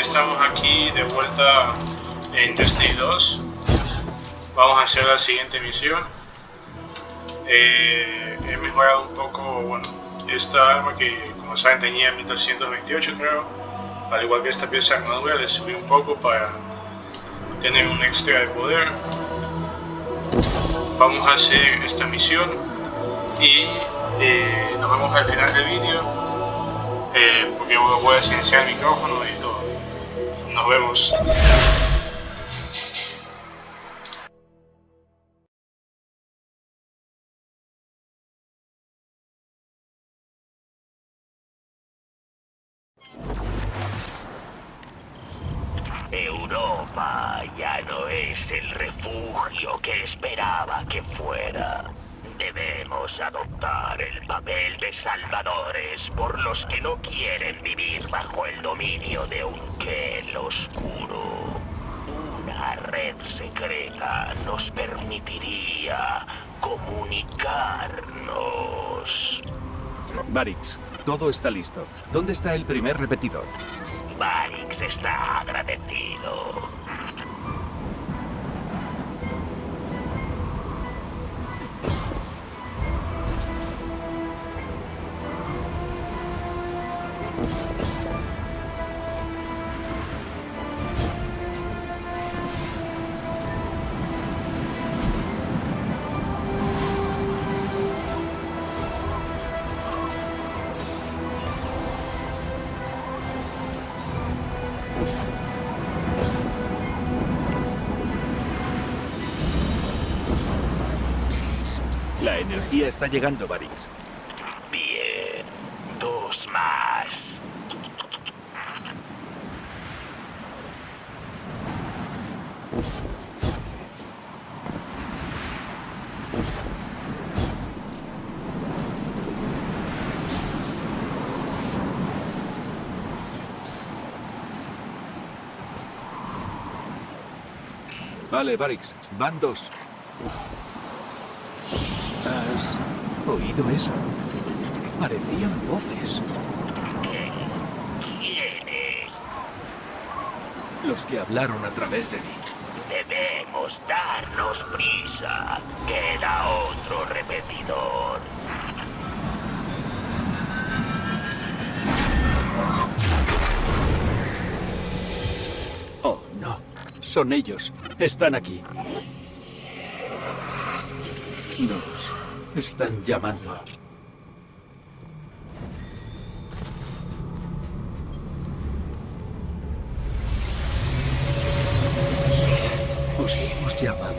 estamos aquí de vuelta en Destiny 2. Vamos a hacer la siguiente misión. Eh, he mejorado un poco, bueno, esta arma que como saben tenía 1228 creo. Al igual que esta pieza de armadura le subí un poco para tener un extra de poder. Vamos a hacer esta misión y eh, nos vemos al final del vídeo eh, porque voy a silenciar el micrófono y todo. Nos vemos. Europa ya no es el refugio que esperaba que fuera. Debemos adoptar el papel de salvadores por los que no quieren vivir bajo el dominio de un Kel oscuro. Una red secreta nos permitiría comunicarnos. Barix, todo está listo. ¿Dónde está el primer repetidor? Barix está agradecido. La energía está llegando, Barix. Bien. Dos más. Vale, Barix, van dos. ¿Has oído eso? Parecían voces. ¿Quién es? Los que hablaron a través de mí. Debemos darnos prisa. Queda otro repetidor. Son ellos. Están aquí. Nos están llamando. Os hemos llamado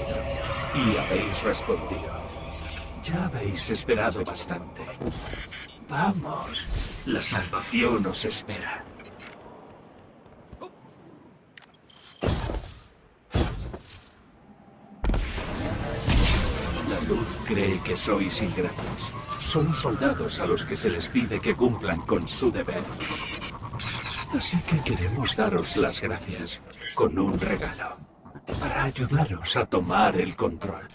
y habéis respondido. Ya habéis esperado bastante. Vamos, la salvación os espera. La luz cree que sois ingratos. Son soldados a los que se les pide que cumplan con su deber. Así que queremos daros las gracias con un regalo para ayudaros a tomar el control.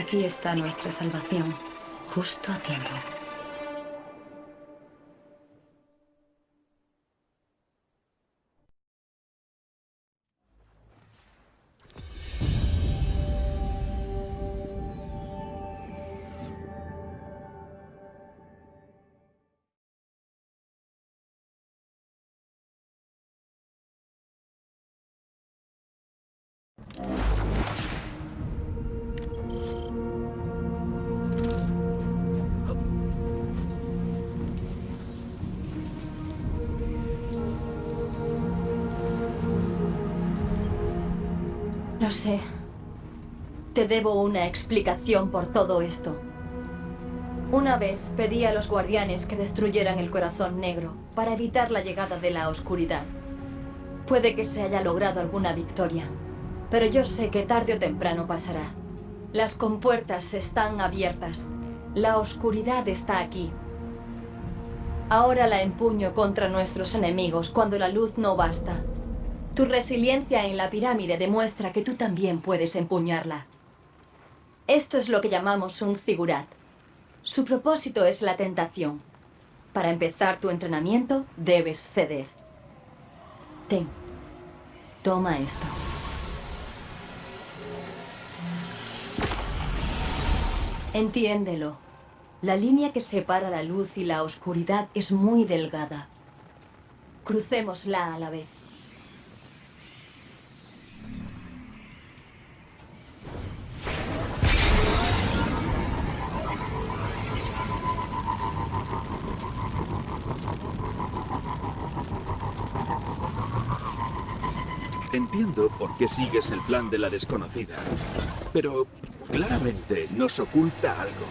Aquí está nuestra salvación, justo a tiempo. Lo sé. Te debo una explicación por todo esto. Una vez pedí a los guardianes que destruyeran el corazón negro para evitar la llegada de la oscuridad. Puede que se haya logrado alguna victoria, pero yo sé que tarde o temprano pasará. Las compuertas están abiertas. La oscuridad está aquí. Ahora la empuño contra nuestros enemigos cuando la luz no basta. Tu resiliencia en la pirámide demuestra que tú también puedes empuñarla. Esto es lo que llamamos un figurat. Su propósito es la tentación. Para empezar tu entrenamiento, debes ceder. Ten. Toma esto. Entiéndelo. La línea que separa la luz y la oscuridad es muy delgada. Crucémosla a la vez. Entiendo por qué sigues el plan de la desconocida, pero claramente nos oculta algo.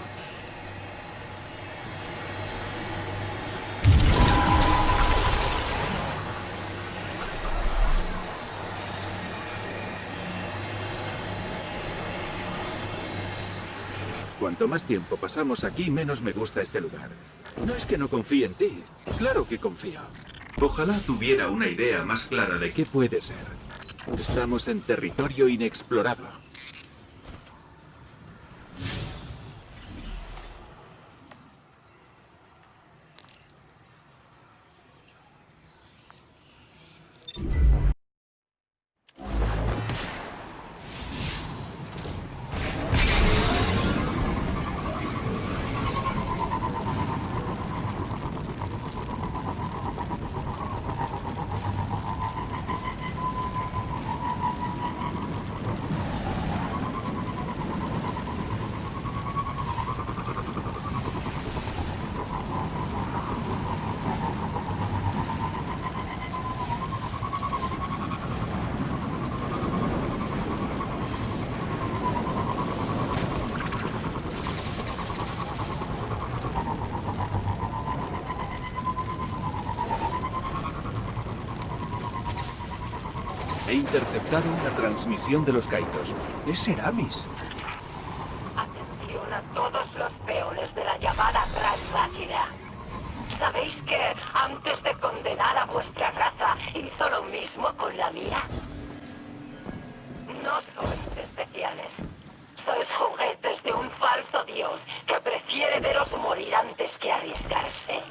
Cuanto más tiempo pasamos aquí, menos me gusta este lugar. No es que no confíe en ti. Claro que confío. Ojalá tuviera una idea más clara de qué puede ser. Estamos en territorio inexplorado. Interceptado una transmisión de los Kaitos. Es Seramis. Atención a todos los peones de la llamada Gran Máquina. ¿Sabéis que antes de condenar a vuestra raza hizo lo mismo con la mía? No sois especiales. Sois juguetes de un falso dios que prefiere veros morir antes que arriesgarse.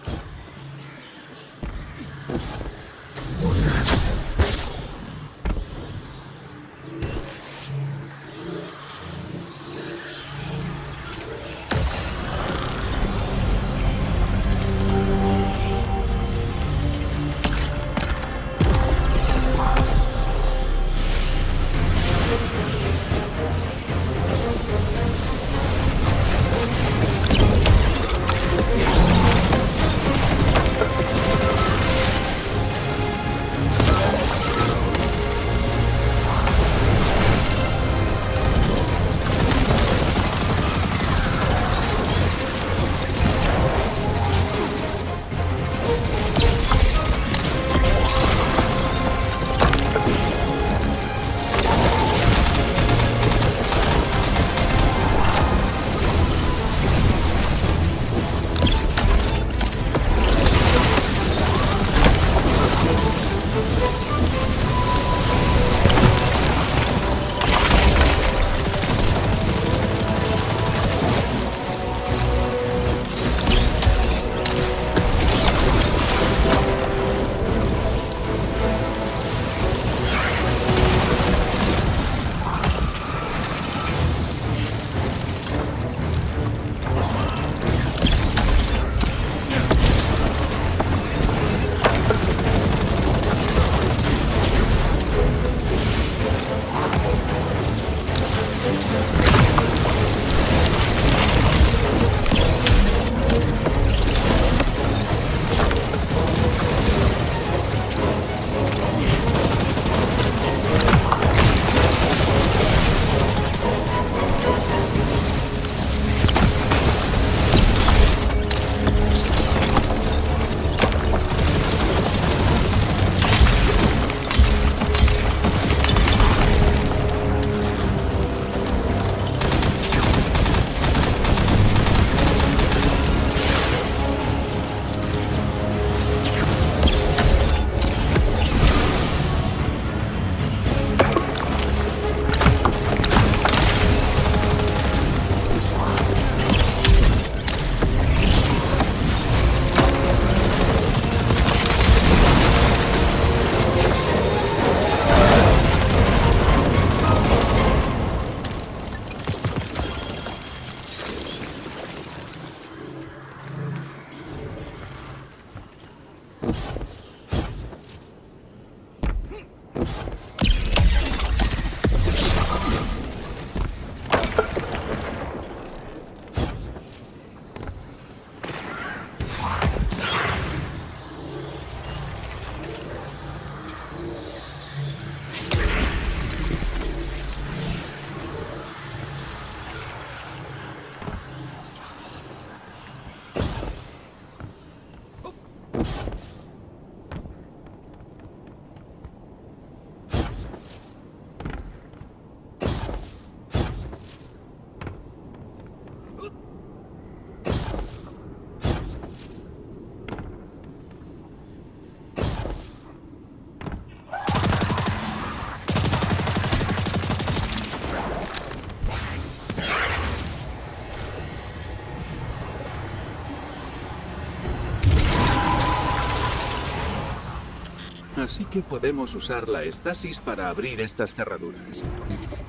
Así que podemos usar la estasis para abrir estas cerraduras.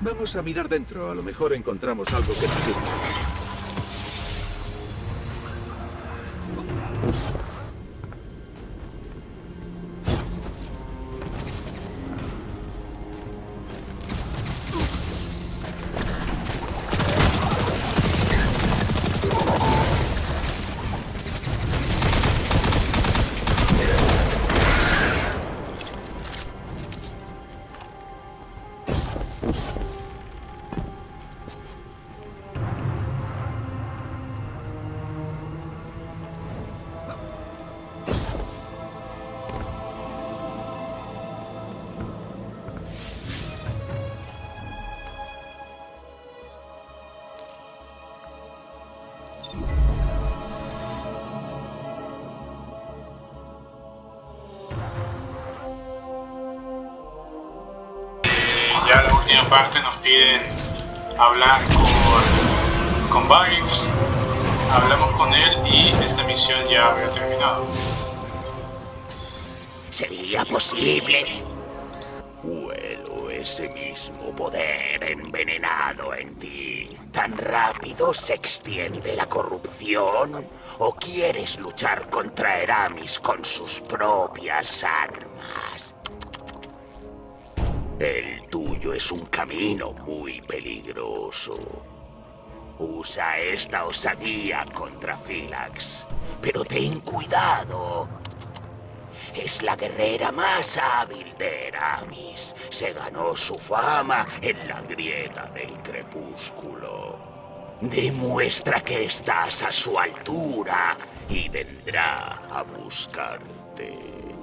Vamos a mirar dentro, a lo mejor encontramos algo que nos sirva. Ya la última parte nos piden hablar con, con Baggs. Hablamos con él y esta misión ya había terminado. ¿Sería posible? Huelo ese mismo poder envenenado en ti. ¿Tan rápido se extiende la corrupción? ¿O quieres luchar contra Eramis con sus propias armas? El tuyo es un camino muy peligroso. Usa esta osadía contra Philax. Pero ten cuidado. Es la guerrera más hábil de Eramis. Se ganó su fama en la grieta del crepúsculo. Demuestra que estás a su altura y vendrá a buscarte.